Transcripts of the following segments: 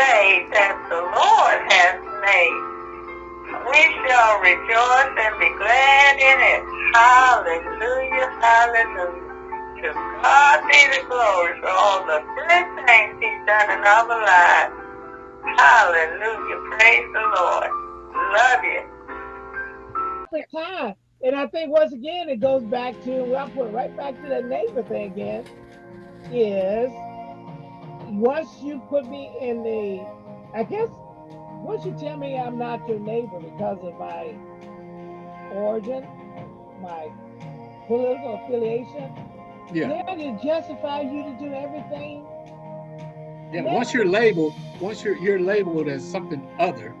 day that the Lord has made. We shall rejoice and be glad in it. Hallelujah, hallelujah. To God be the glory for all the good things he's done in our lives. Hallelujah, praise the Lord. Love you. Time. And I think once again it goes back to well, I'll put right back to the neighbor thing again. Is once you put me in the, I guess, once you tell me I'm not your neighbor because of my origin, my political affiliation, yeah. then it justify you to do everything. Yeah, once you're labeled, once you're you're labeled as something other,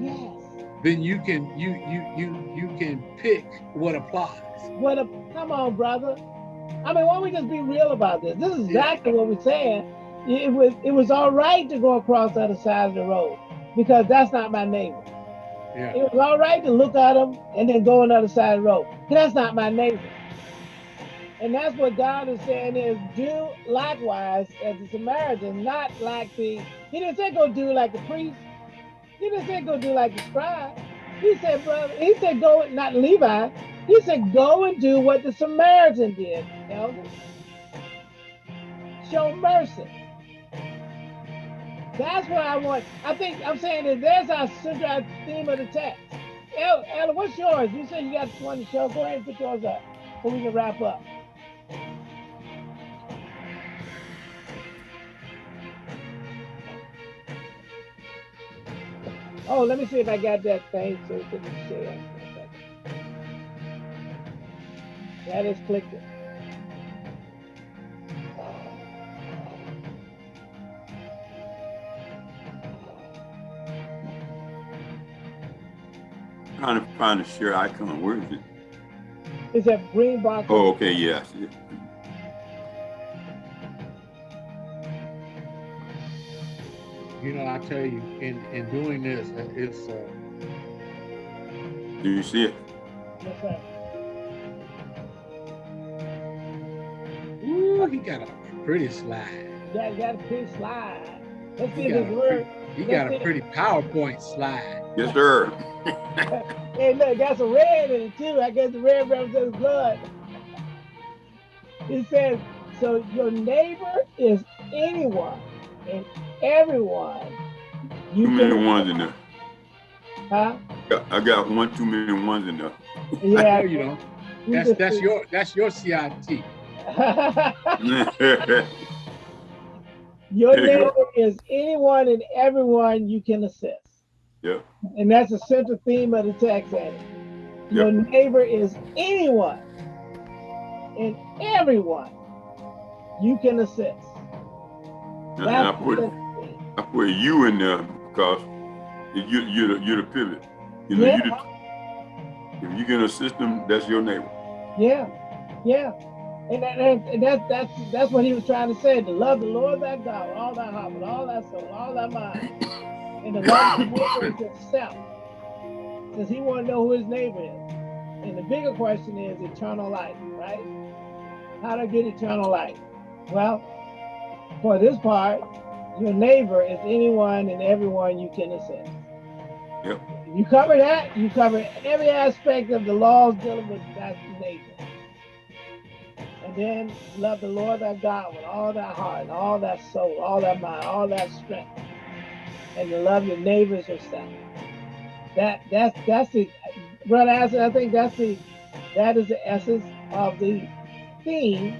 yes, then you can you you you you can pick what applies. What a come on, brother. I mean, why don't we just be real about this? This is exactly yeah. what we're saying it was it was all right to go across the other side of the road because that's not my neighbor. Yeah. It was all right to look at them and then go on the other side of the road. That's not my neighbor. And that's what God is saying is do likewise as the Samaritan, not like the, he didn't say go do like the priest. He didn't say go do like the scribe. He said, brother, he said go, not Levi. He said go and do what the Samaritan did, elder. Show mercy. That's what I want. I think I'm saying that there's our central theme of the text. Ella, Ella, what's yours? You said you got one to show. Go ahead and put yours up so we can wrap up. Oh, let me see if I got that thing so we can share. That is clicked. Trying to find a share icon. Where is it? Is that green box? Oh, okay, yes. You know, I tell you, in in doing this, it's. Uh... Do you see it? Yes, sir. Ooh, he got a pretty slide. Yeah, he got a pretty slide. Let's see this word. He got a pretty PowerPoint slide. Yes, sir. hey, look, got some red in it too. I guess the red represents blood. It says, so your neighbor is anyone and everyone. You too many ones in there. Huh? I got one too many ones in there. Yeah, you know. That's that's your that's your CIT. your neighbor is anyone and everyone you can assist. Yeah. And that's the central theme of the tax act. Your yep. neighbor is anyone and everyone you can assist. And I put I put you in there because you you're the, you're the pivot. You know, yeah. you if you can assist them, that's your neighbor. Yeah, yeah. And, that, and that's that's that's what he was trying to say: to love the Lord thy God with all thy heart, with all thy soul, all thy mind, and the love of himself. Because he want to know who his neighbor is. And the bigger question is eternal life, right? How to get eternal life? Well, for this part, your neighbor is anyone and everyone you can assist. Yep. You cover that, you cover every aspect of the laws dealing with that neighbor. And then love the Lord thy God with all thy heart, and all that soul, all that mind, all that strength and to love your neighbors yourself. That that's that's the brother Acid, I think that's the that is the essence of the theme,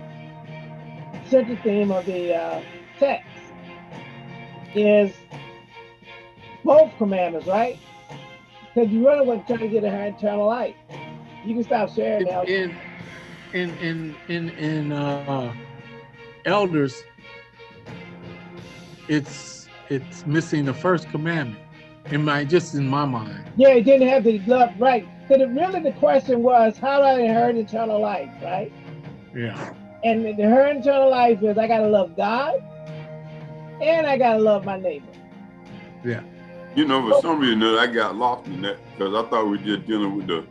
central theme of the uh, text is both commandments, right? Because you really want to try to get her eternal life. You can stop sharing now. In in in in in uh, elders, it's it's missing the first commandment in my just in my mind. Yeah, it didn't have the love right. Because it, really the question was, how do I inherit eternal life, right? Yeah. And the inherit eternal life is I gotta love God and I gotta love my neighbor. Yeah. You know, for some reason I got lost in that because I thought we were just dealing with the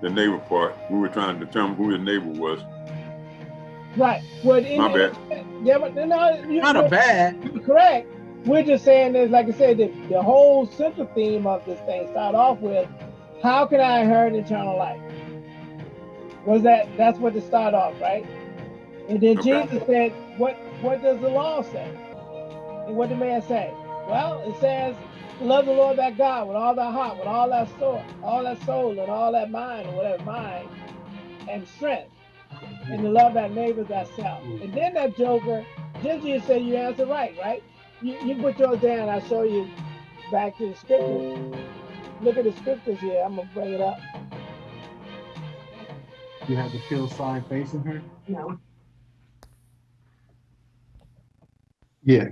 the neighbor part. We were trying to determine who his neighbor was. Right. Well, my bad. Yeah, but no, you, not a bad. Correct. We're just saying this, like I said, the, the whole central theme of this thing start off with, how can I inherit eternal life? Was that that's what to start off, right? And then okay. Jesus said, What what does the law say? And what did man say? Well, it says, love the Lord thy God with all thy heart, with all that soul, all that soul, and all that mind, or whatever mind, and strength, and to love thy neighbor thyself. Mm. And then that joker, you say you answer right, right? You, you put yours down, I'll show you back to the scriptures. Look at the scriptures here. I'm gonna bring it up. You have the kill sign facing her? No. Yeah.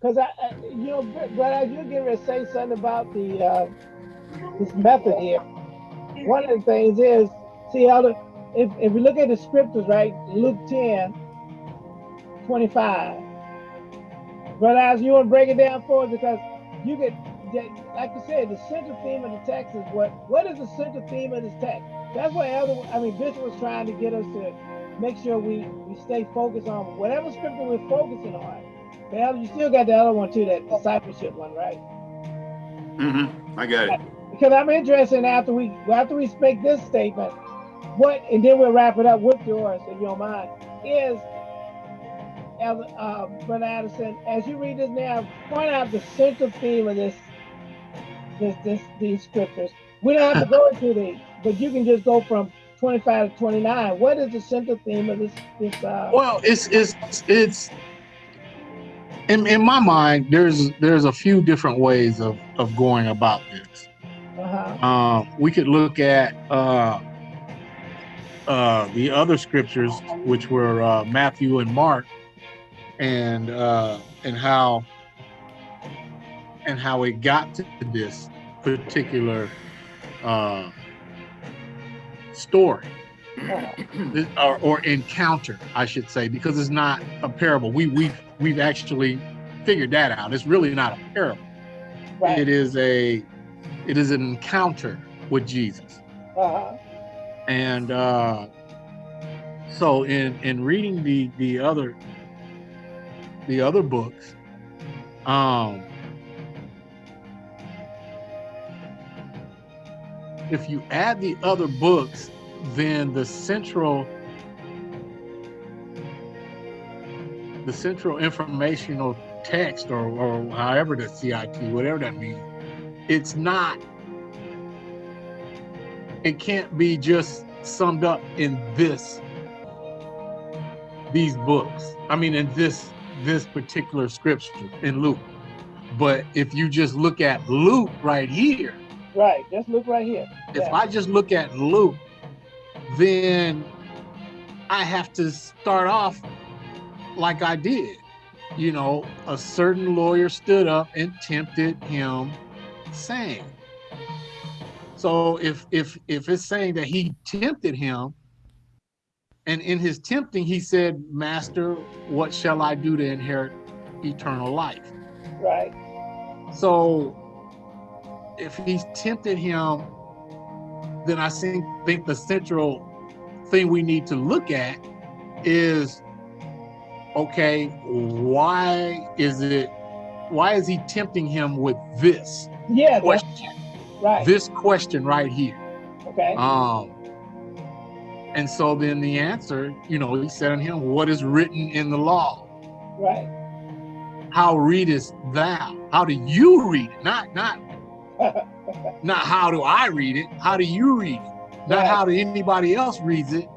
Because I, I, you know, but you're getting ready to say something about the uh, this method here. One of the things is, see how the if if we look at the scriptures, right? Luke 10, 25. Brother, as you want to break it down for us because you get like you said, the central theme of the text is what what is the central theme of this text? That's what Elder, I mean Bishop was trying to get us to make sure we, we stay focused on whatever scripture we're focusing on. But Elder, you still got the other one too, that discipleship one, right? Mm-hmm. I got it. Because I'm interested in after we after we speak this statement, what and then we'll wrap it up with yours if you don't mind, is uh, Brother Addison, as you read this now, point out the central theme of this this, this these scriptures. We don't have to go into these, but you can just go from 25 to 29. What is the central theme of this? this uh... Well, it's it's it's in in my mind. There's there's a few different ways of of going about this. Uh-huh. Um, we could look at uh, uh, the other scriptures, which were uh, Matthew and Mark, and uh, and how and how it got to this particular uh, story or, or, encounter, I should say, because it's not a parable. We we've we've actually figured that out. It's really not a parable. Right. It is a it is an encounter with Jesus. Uh-huh. And uh, so in in reading the the other the other books, um, if you add the other books, then the central the central informational text or, or however the CIT, whatever that means, it's not, it can't be just summed up in this, these books. I mean, in this, this particular scripture in Luke. But if you just look at Luke right here, Right. Just look right here. If yeah. I just look at Luke, then I have to start off like I did. You know, a certain lawyer stood up and tempted him, saying. So if if if it's saying that he tempted him, and in his tempting he said, "Master, what shall I do to inherit eternal life?" Right. So if he's tempted him, then I think think the central thing we need to look at is okay, why is it why is he tempting him with this yeah question? Right. This question right here. Okay. Um and so then the answer, you know, he said on him, what is written in the law? Right. How readest thou? How do you read it? Not not not how do I read it? How do you read it? Not right. how do anybody else reads it?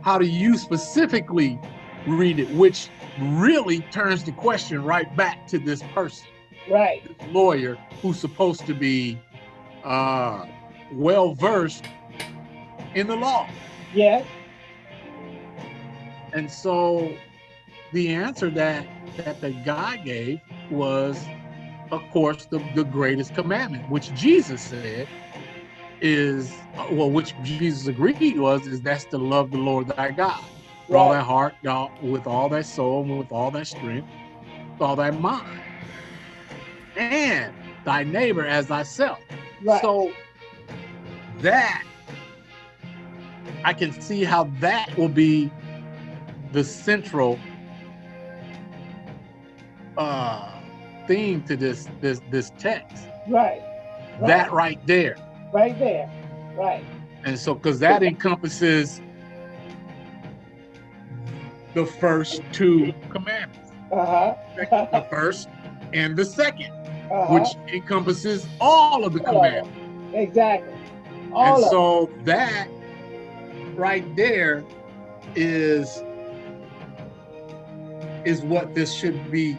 How do you specifically read it? Which really turns the question right back to this person, right? This lawyer who's supposed to be uh, well versed in the law. Yes. And so the answer that that the guy gave was of course, the, the greatest commandment, which Jesus said is, well, which Jesus agreed was, is that's to love the Lord thy God with all that heart, with all that soul, with all that strength, with all that mind, and thy neighbor as thyself. Right. So that I can see how that will be the central uh, theme to this this this text. Right. right. That right there. Right there. Right. And so, because that encompasses the first two commandments. Uh-huh. the first and the 2nd uh -huh. which encompasses all of the commandments. Exactly. All and so that right there is is what this should be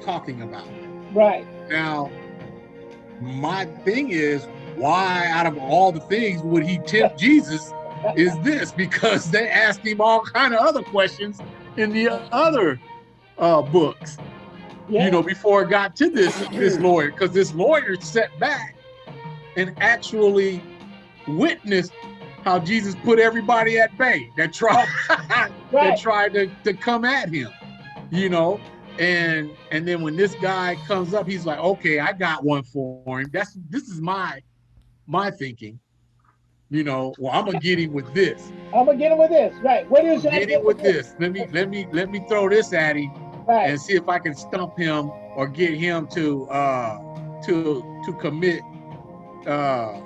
talking about. Right. Now, my thing is, why out of all the things would he tempt Jesus is this? Because they asked him all kind of other questions in the other uh, books, yeah. you know, before it got to this this lawyer, because this lawyer sat back and actually witnessed how Jesus put everybody at bay that tried right. that tried to, to come at him, you know. And and then when this guy comes up, he's like, okay, I got one for him. That's this is my my thinking. You know, well, I'm gonna get him with this. I'm gonna get him with this, right? What is that? Get him with this. this. Let me let me let me throw this at him right. and see if I can stump him or get him to uh to to commit uh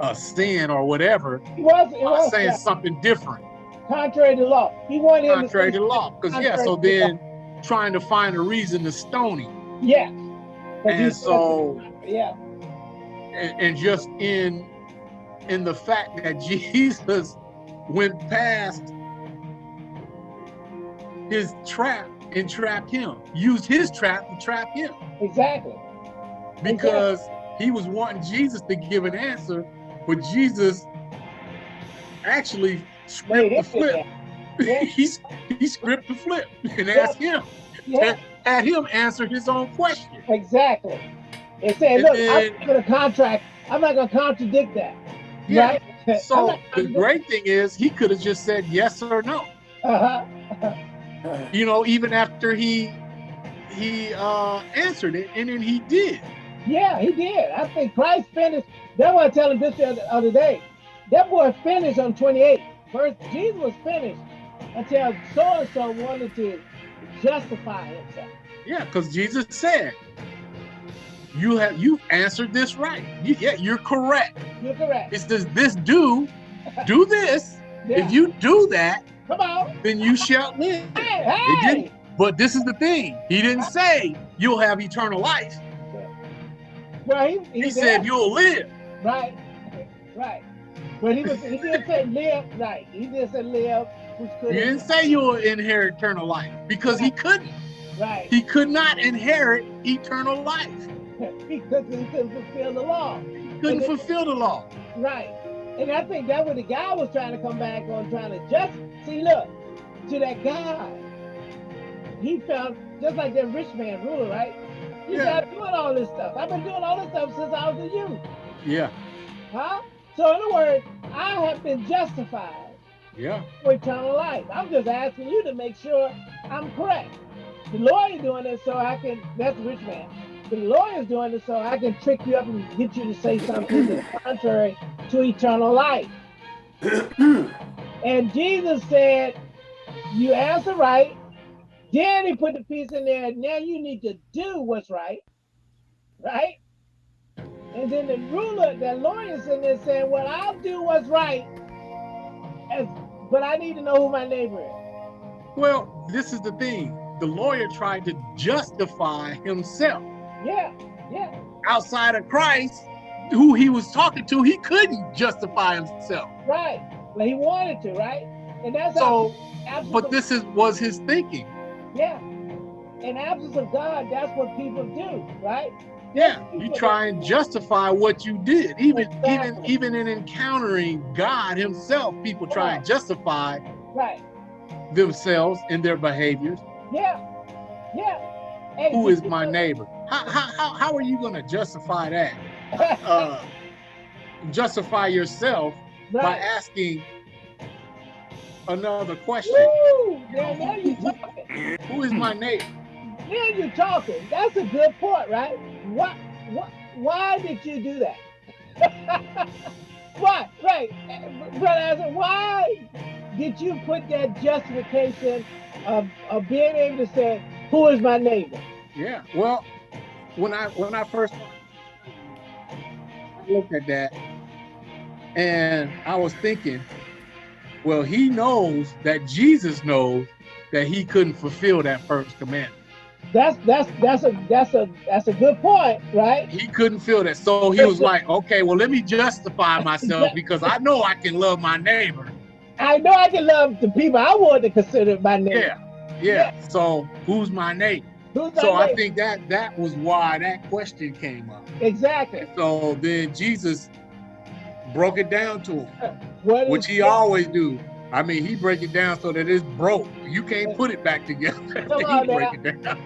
a sin or whatever. He was, it was saying something different. Contrary to law. He wanted contrary to, to law. Because yeah, so then trying to find a reason to stone him. Yes. And so yeah. And, and just in in the fact that Jesus went past his trap and trapped him, used his trap to trap him. Exactly. Because exactly. he was wanting Jesus to give an answer, but Jesus actually script the flip. Yeah. he's he script the flip and asked him, yeah. had him answer his own question. Exactly. And say, look, I'm gonna contract, I'm not gonna contradict that. Yeah. Right? So the great thing is he could have just said yes or no. Uh-huh. you know, even after he he uh answered it and then he did. Yeah, he did. I think Christ finished. That's why I tell him this the other day. That boy finished on 28. First, Jesus was finished until so and so wanted to justify himself. Yeah, because Jesus said, you have you answered this right. You, yeah, you're correct. You're correct. It's does this do do this? Yeah. If you do that, come on, then you shall live. Hey, hey. But this is the thing. He didn't say you'll have eternal life. Well, he, he, he said you'll live. Right, right. But he was he didn't say live right. He didn't say live. Which could he didn't say you'll inherit eternal life because right. he couldn't. Right. He could not inherit eternal life. because he couldn't fulfill the law. He couldn't and fulfill the law. Right. And I think that what the guy was trying to come back on, trying to just see, look, to that guy, he felt just like that rich man ruler, right? He yeah. I'm doing all this stuff. I've been doing all this stuff since I was a youth. Yeah. Huh? So in other words, I have been justified. Yeah. For eternal life. I'm just asking you to make sure I'm correct. The lawyer doing it so I can, that's the rich man. The lawyer's doing it so I can trick you up and get you to say something that's contrary to eternal life. and Jesus said, you answer right. Then he put the piece in there. Now you need to do what's right. Right? And then the ruler, the lawyer's in there saying, well, I'll do what's right, as, but I need to know who my neighbor is. Well, this is the thing. The lawyer tried to justify himself. Yeah, yeah. Outside of Christ, who he was talking to, he couldn't justify himself. Right. Well, he wanted to, right? And that's so. But this is was his thinking. Yeah. In absence of God, that's what people do, right? Yeah, you try and justify what you did. Even exactly. even even in encountering God Himself, people try and justify right. themselves in their behaviors. Yeah, yeah. Hey, Who is my neighbor? How how how are you going to justify that? uh, justify yourself right. by asking another question. Woo! You Who is my neighbor? Now you're talking. That's a good point, right? What, what, why did you do that? why, right, brother, why did you put that justification of, of being able to say, Who is my neighbor? Yeah. Well, when I when I first looked at that, and I was thinking, well, he knows that Jesus knows that he couldn't fulfill that first commandment. That's that's that's a that's a that's a good point, right? He couldn't feel that. So he was like, okay, well, let me justify myself because I know I can love my neighbor. I know I can love the people I want to consider my neighbor. Yeah. Yeah. yeah. So who's my neighbor? Who's my so neighbor? I think that that was why that question came up. Exactly. So then Jesus broke it down to him, which he always do. I mean, he break it down so that it's broke. You can't put it back together. he break it down.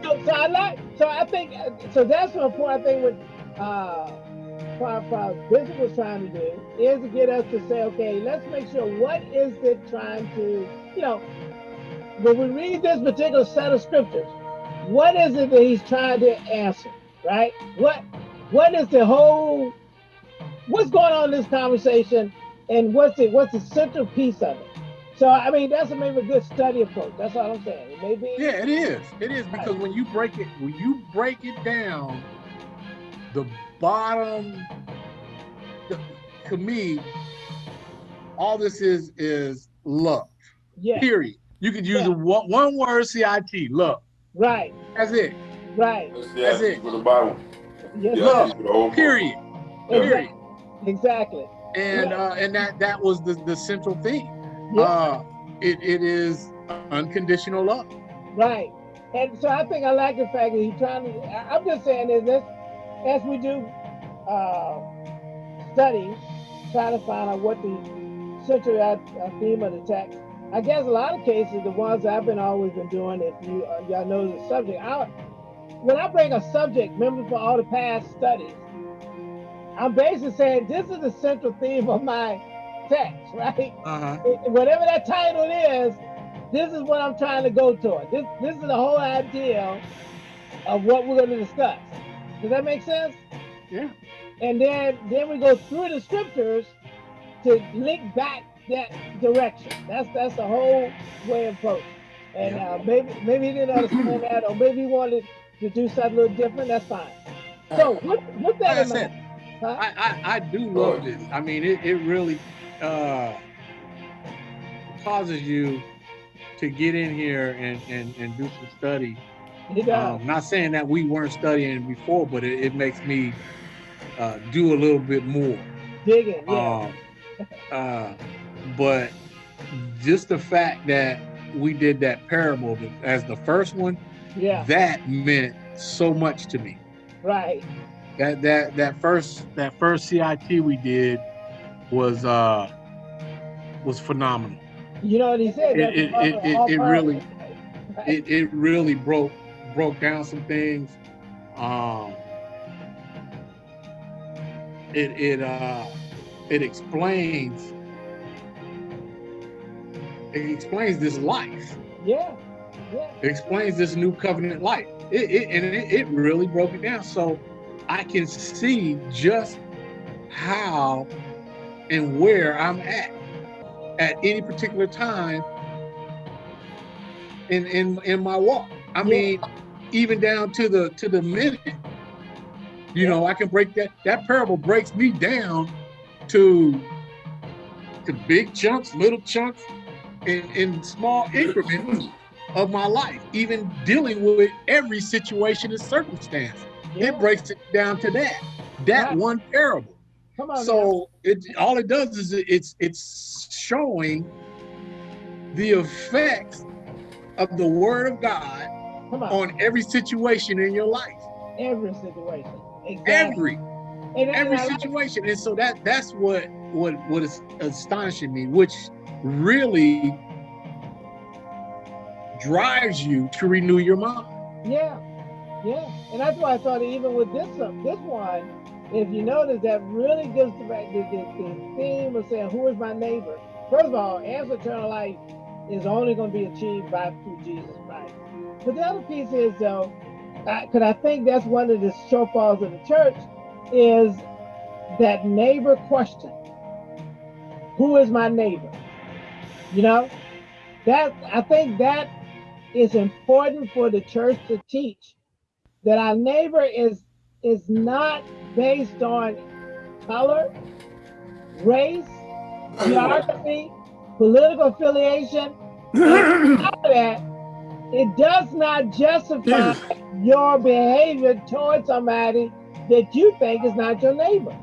so, so I like. So I think. So that's one point. I think what uh, Bishop was trying to do is to get us to say, okay, let's make sure what is it trying to, you know, when we read this particular set of scriptures, what is it that he's trying to answer, right? What what is the whole what's going on in this conversation and what's it what's the central piece of it? So i mean that's a maybe a good study approach. That's all i'm saying. It may be yeah it is. It is because right. when you break it when you break it down the bottom the, to me all this is is love yeah. Period. You could use yeah. a one, one word cit love right. That's it. Right. That's it. for the bible. Yes. love period. Period. Exactly. And uh, and that that was the the central theme. Yeah. Uh, it it is unconditional love. Right. And so I think I like the fact that he's trying to. I'm just saying is this, as we do uh, study, trying to find out what the central uh, theme of the text. I guess a lot of cases, the ones I've been always been doing, if you uh, y'all know the subject, I, when I bring a subject, remember for all the past studies, I'm basically saying this is the central theme of my text, right? Uh-huh. Whatever that title is, this is what I'm trying to go toward. This this is the whole idea of what we're going to discuss. Does that make sense? Yeah. And then then we go through the scriptures to link back that direction. That's that's the whole way of approach. And yeah. uh, maybe maybe he didn't understand that, or maybe he wanted to do something a little different. That's fine. So what what that in mind. I, I, I do love this. I mean, it, it really uh, causes you to get in here and, and, and do some study. Um, not saying that we weren't studying before, but it, it makes me uh, do a little bit more. Digging, yeah. Um, uh, but just the fact that we did that parable as the first one, yeah, that meant so much to me. Right that that that first that first CIT we did was uh was phenomenal. You know what he said? It it, it, it, it really it, it really broke broke down some things. Um it it uh it explains it explains this life. Yeah. Yeah. It explains this new covenant life. It, it and it, it really broke it down. So I can see just how and where I'm at at any particular time in in in my walk. I yeah. mean, even down to the to the minute. You yeah. know, I can break that. That parable breaks me down to to big chunks, little chunks, in, in small increments of my life, even dealing with every situation and circumstance. It breaks it down to that. That right. one parable. Come on. So it all it does is it's it's showing the effects of the word of God on. on. every situation in your life. Every situation. Exactly. Every. And, every situation. And so that that's what what what is astonishing me, which really drives you to renew your mind. Yeah. Yeah, and that's why I thought even with this um, this one, if you notice, that really gives the, the, the theme of saying, "Who is my neighbor?" First of all, answer eternal life is only going to be achieved by through Jesus Christ. But the other piece is though, because I, I think that's one of the shortfalls of the church is that neighbor question. Who is my neighbor? You know, that I think that is important for the church to teach that our neighbor is is not based on color, race, geography, political affiliation. that, it does not justify your behavior towards somebody that you think is not your neighbor.